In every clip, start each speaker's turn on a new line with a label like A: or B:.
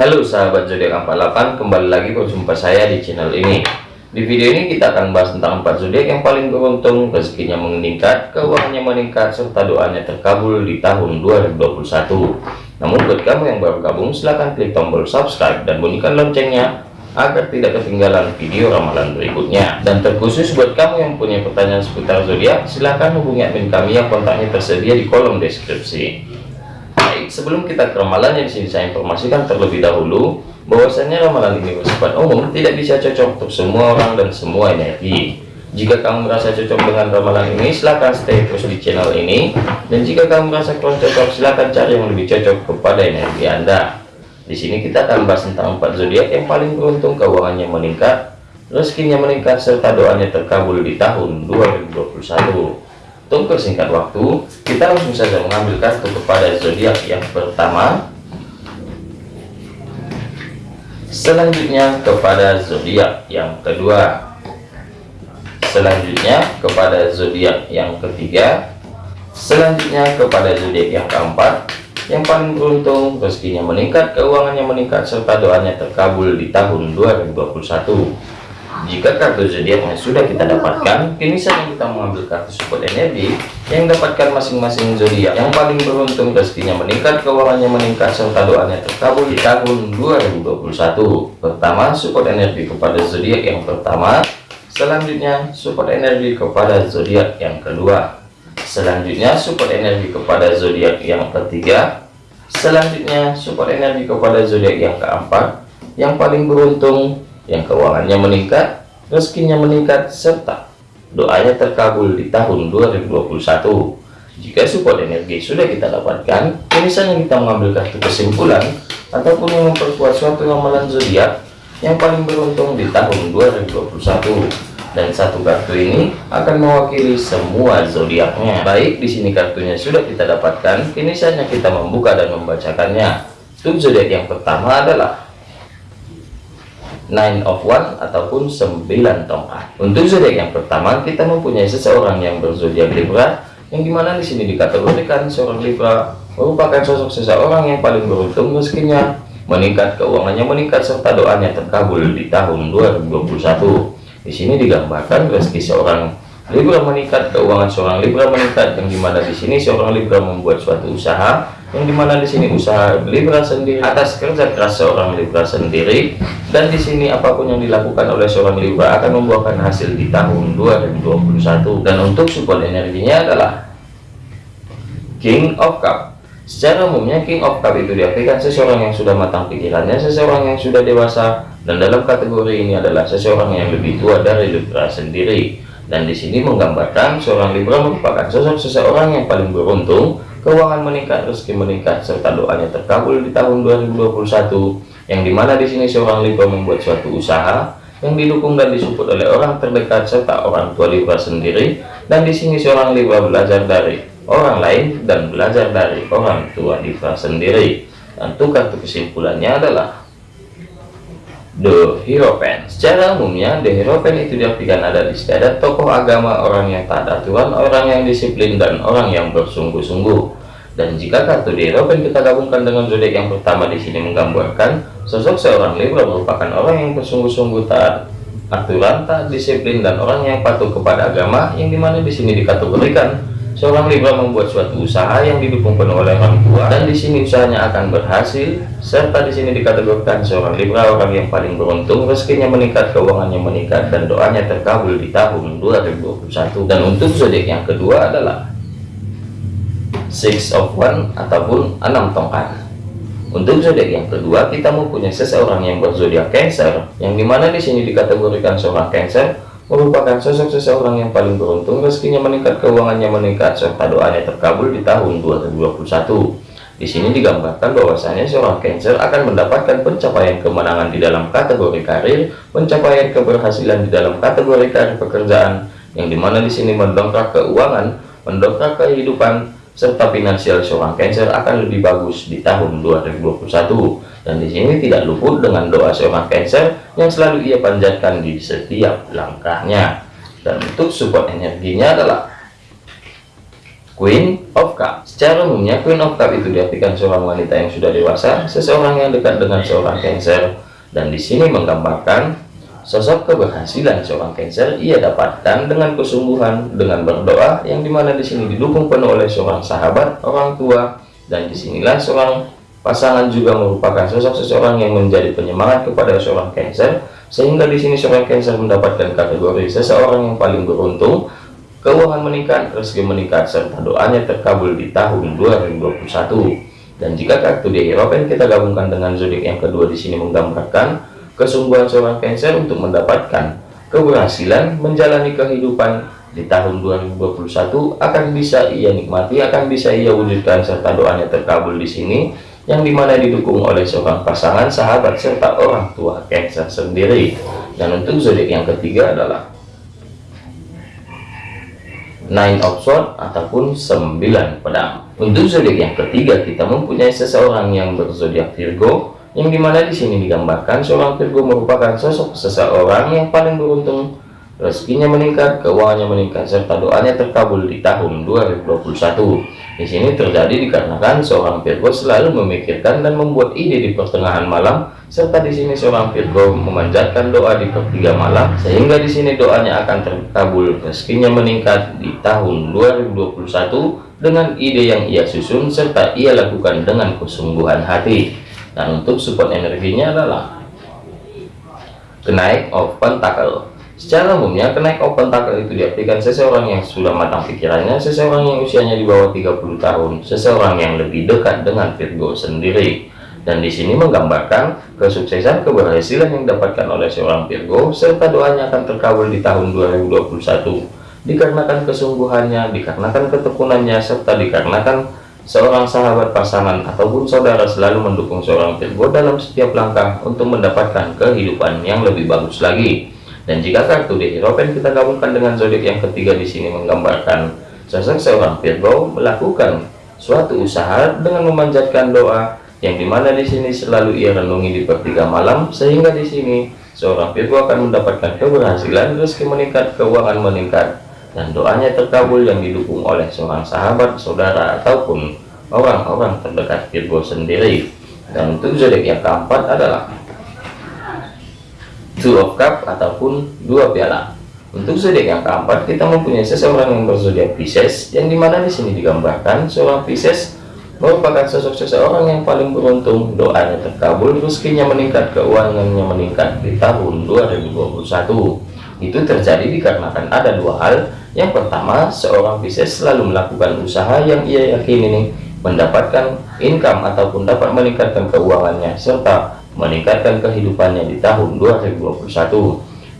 A: Halo sahabat zodiak 48 kembali lagi berjumpa saya di channel ini. Di video ini kita akan bahas tentang 4 zodiak yang paling beruntung rezekinya meningkat keuangannya meningkat serta doanya terkabul di tahun 2021 namun buat kamu yang baru gabung silahkan klik tombol subscribe dan bunyikan loncengnya agar tidak ketinggalan video ramalan berikutnya. Dan terkhusus buat kamu yang punya pertanyaan seputar zodiak silahkan hubungi admin kami yang kontaknya tersedia di kolom deskripsi sebelum kita ke ramalannya di sini saya informasikan terlebih dahulu bahwasanya ramalan ini bersifat umum tidak bisa cocok untuk semua orang dan semua energi. Jika kamu merasa cocok dengan ramalan ini silahkan stay terus di channel ini. Dan jika kamu merasa kurang cocok silahkan cari yang lebih cocok kepada energi anda. Di sini kita akan bahas tentang empat zodiak yang paling beruntung keuangannya meningkat rezekinya meningkat serta doanya terkabul di tahun 2021 untuk persingkat waktu, kita langsung saja mengambil kartu kepada zodiak yang pertama. Selanjutnya kepada zodiak yang kedua. Selanjutnya kepada zodiak yang ketiga. Selanjutnya kepada zodiak yang keempat. Yang paling beruntung rezekinya meningkat, keuangannya meningkat serta doanya terkabul di tahun 2021 jika kartu zodiaknya sudah kita dapatkan kini saatnya kita mengambil kartu support energi yang dapatkan masing-masing zodiak yang paling beruntung rezekinya meningkat keuangannya meningkat serta doanya terkabul di tahun 2021 pertama support energi kepada zodiak yang pertama. Selanjutnya support energi kepada zodiak yang kedua. Selanjutnya support energi kepada zodiak yang ketiga. Selanjutnya support energi kepada zodiak yang keempat. Yang paling beruntung yang keuangannya meningkat rezekinya meningkat serta doanya terkabul di tahun 2021 jika support energi sudah kita dapatkan misalnya kita mengambil kartu kesimpulan ataupun memperkuat suatu ramalan zodiak yang paling beruntung di tahun 2021 dan satu kartu ini akan mewakili semua zodiaknya. Baik di sini kartunya sudah kita dapatkan kini saatnya kita membuka dan membacakannya. Untuk zodiak yang pertama adalah nine of one ataupun sembilan tongkat. Untuk zodiak yang pertama kita mempunyai seseorang yang berzodiak Libra yang di mana di sini dikategorikan seorang Libra merupakan sosok seseorang yang paling beruntung rezekinya meningkat keuangannya meningkat serta doanya terkabul di tahun 2021 di sini digambarkan rezeki seorang Libra meningkat keuangan seorang Libra meningkat yang di mana di sini seorang Libra membuat suatu usaha yang di mana di sini usaha Libra sendiri. Atas kerja keras seorang Libra sendiri. Dan di sini apa pun yang dilakukan oleh seorang Libra akan membuahkan hasil di tahun 2021 dan untuk support energinya adalah King of Cup. Secara umumnya King of Cup itu diartikan seseorang yang sudah matang pikirannya seseorang yang sudah dewasa. Dan dalam kategori ini adalah seseorang yang lebih tua dari Libra sendiri dan di sini menggambarkan seorang Libra merupakan sosok seseorang yang paling beruntung keuangan meningkat, rezeki meningkat, serta doanya terkabul di tahun 2021, yang di mana di sini seorang Libra membuat suatu usaha yang didukung dan disupport oleh orang terdekat serta orang tua Libra sendiri, dan di sini seorang Libra belajar dari orang lain dan belajar dari orang tua Libra sendiri. Dan kartu kesimpulannya adalah The Hierophant secara umumnya The Hierophant itu diartikan ada di istiadat tokoh agama orang yang tak aturan orang yang disiplin dan orang yang bersungguh-sungguh. Dan jika kartu The Hierophant kita gabungkan dengan zodiak yang pertama di sini menggambarkan sosok seorang Libra merupakan orang yang bersungguh-sungguh tak aturan tak disiplin dan orang yang patuh kepada agama yang di mana di sini dikategorikan Seorang Libra membuat suatu usaha yang didukung penuh oleh orang tua dan di sini usahanya akan berhasil serta di sini dikategorikan seorang Libra orang yang paling beruntung rezekinya meningkat keuangannya meningkat dan doanya terkabul di tahun 2021 dan untuk zodiak yang kedua adalah six of one ataupun enam tongkat. Untuk zodiak yang kedua kita mempunyai seseorang yang berzodiak Cancer yang di mana di sini dikategorikan seorang Cancer merupakan sosok seseorang yang paling beruntung rezekinya meningkat keuangannya meningkat serta doanya terkabul di tahun 2021 di sini digambarkan bahwasanya seorang Cancer akan mendapatkan pencapaian kemenangan di dalam kategori karir pencapaian keberhasilan di dalam kategori karir pekerjaan yang di mana di sini mendongkrak keuangan mendongkrak kehidupan serta finansial seorang Cancer akan lebih bagus di tahun 2021 dan di sini tidak luput dengan doa seorang Cancer yang selalu ia panjatkan di setiap langkahnya. Dan untuk support energinya adalah Queen of Cup secara umumnya Queen of Cup itu diartikan seorang wanita yang sudah dewasa seseorang yang dekat dengan seorang Cancer. Dan di sini menggambarkan sosok keberhasilan seorang Cancer ia dapatkan dengan kesungguhan dengan berdoa yang di mana di sini didukung penuh oleh seorang sahabat orang tua dan di sinilah seorang pasangan juga merupakan sosok seseorang yang menjadi penyemangat kepada seorang Cancer sehingga di sini seorang Cancer mendapatkan kategori seseorang yang paling beruntung keuangan meningkat, rezeki meningkat, serta doanya terkabul di tahun 2021. Dan jika kartu di Hierophant kita gabungkan dengan zodiak yang kedua di sini menggambarkan kesungguhan seorang Cancer untuk mendapatkan keberhasilan menjalani kehidupan di tahun 2021 akan bisa ia nikmati, akan bisa ia wujudkan serta doanya terkabul di sini yang di mana didukung oleh seorang pasangan, sahabat serta orang tua Cancer sendiri. Dan untuk zodiak yang ketiga adalah nine of sword ataupun sembilan pedang untuk zodiak yang ketiga kita mempunyai seseorang yang berzodiak Virgo yang di mana di sini digambarkan seorang Virgo merupakan sosok seseorang yang paling beruntung rezekinya meningkat, keuangannya meningkat, serta doanya terkabul di tahun 2021. Di sini terjadi dikarenakan seorang Virgo selalu memikirkan dan membuat ide di pertengahan malam, serta di sini seorang Virgo memanjatkan doa di pertiga malam, sehingga di sini doanya akan terkabul, rezekinya meningkat di tahun 2021 dengan ide yang ia susun serta ia lakukan dengan kesungguhan hati. Dan untuk support energinya adalah kenaik of pentacle Secara umumnya, kenaik open tackle itu diartikan seseorang yang sudah matang pikirannya, seseorang yang usianya di bawah 30 tahun, seseorang yang lebih dekat dengan Virgo sendiri. Dan di sini menggambarkan kesuksesan keberhasilan yang didapatkan oleh seorang Virgo, serta doanya akan terkabul di tahun 2021. Dikarenakan kesungguhannya, dikarenakan ketekunannya, serta dikarenakan seorang sahabat pasangan ataupun saudara selalu mendukung seorang Virgo dalam setiap langkah untuk mendapatkan kehidupan yang lebih bagus lagi. Dan jika kartu di Hierophant kita gabungkan dengan zodiak yang ketiga di sini menggambarkan sosok seorang Virgo melakukan suatu usaha dengan memanjatkan doa yang di mana di sini selalu ia renungi di pertiga malam sehingga di sini seorang Virgo akan mendapatkan keberhasilan rezeki meningkat keuangan meningkat dan doanya terkabul yang didukung oleh seorang sahabat saudara ataupun orang-orang terdekat Virgo sendiri. Dan untuk zodiak yang keempat adalah two of cup ataupun dua piala. Untuk zodiak yang keempat kita mempunyai seseorang yang berzodiak Pisces yang di mana di sini digambarkan seorang Pisces merupakan sosok seseorang yang paling beruntung. Doanya terkabul rezekinya meningkat keuangannya meningkat di tahun 2021 itu terjadi dikarenakan ada dua hal. Yang pertama seorang Pisces selalu melakukan usaha yang ia yakini ini mendapatkan income ataupun dapat meningkatkan keuangannya serta meningkatkan kehidupannya di tahun 2021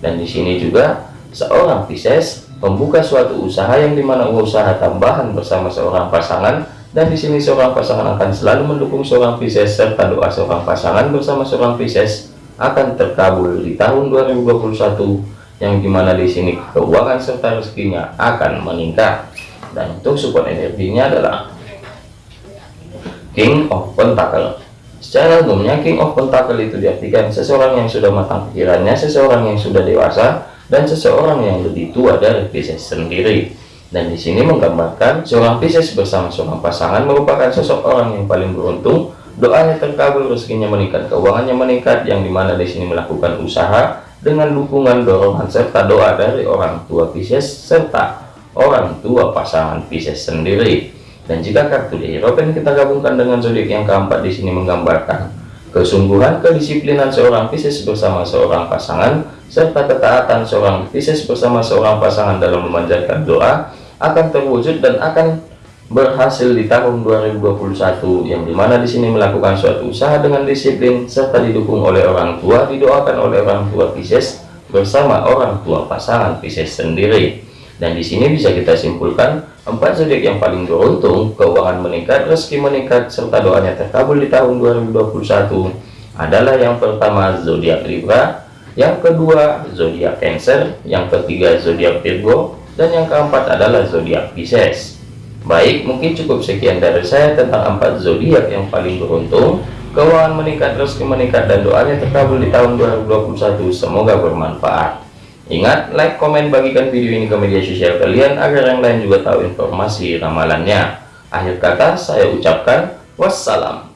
A: dan di sini juga seorang Pisces membuka suatu usaha yang di mana usaha tambahan bersama seorang pasangan dan di sini seorang pasangan akan selalu mendukung seorang Pisces serta doa seorang pasangan bersama seorang Pisces akan terkabul di tahun 2021 yang di mana di sini keuangan serta rezekinya akan meningkat. Dan untuk support energinya adalah King of Pentacle. Secara umumnya King of Pentacle itu diartikan seseorang yang sudah matang pikirannya, seseorang yang sudah dewasa, dan seseorang yang lebih tua dari Pisces sendiri. Dan di sini menggambarkan seorang Pisces bersama seorang pasangan merupakan sosok orang yang paling beruntung, doanya terkabul, rezekinya meningkat, keuangannya meningkat, yang di mana di sini melakukan usaha dengan dukungan dorongan serta doa dari orang tua Pisces serta orang tua pasangan Pisces sendiri. Dan jika kartu di Hierophant kita gabungkan dengan zodiak yang keempat di sini menggambarkan kesungguhan kedisiplinan seorang Pisces bersama seorang pasangan serta ketaatan seorang Pisces bersama seorang pasangan dalam memanjatkan doa akan terwujud dan akan berhasil di tahun 2021 yang di mana di sini melakukan suatu usaha dengan disiplin serta didukung oleh orang tua didoakan oleh orang tua Pisces bersama orang tua pasangan Pisces sendiri dan di sini bisa kita simpulkan empat zodiak yang paling beruntung, keuangan meningkat, rezeki meningkat, serta doanya terkabul di tahun 2021 adalah yang pertama zodiak Libra, yang kedua zodiak Cancer, yang ketiga zodiak Virgo, dan yang keempat adalah zodiak Pisces. Baik, mungkin cukup sekian dari saya tentang empat zodiak yang paling beruntung, keuangan meningkat, rezeki meningkat, dan doanya terkabul di tahun 2021. Semoga bermanfaat. Ingat, like, komen, bagikan video ini ke media sosial kalian agar yang lain juga tahu informasi ramalannya. Akhir kata, saya ucapkan wassalam.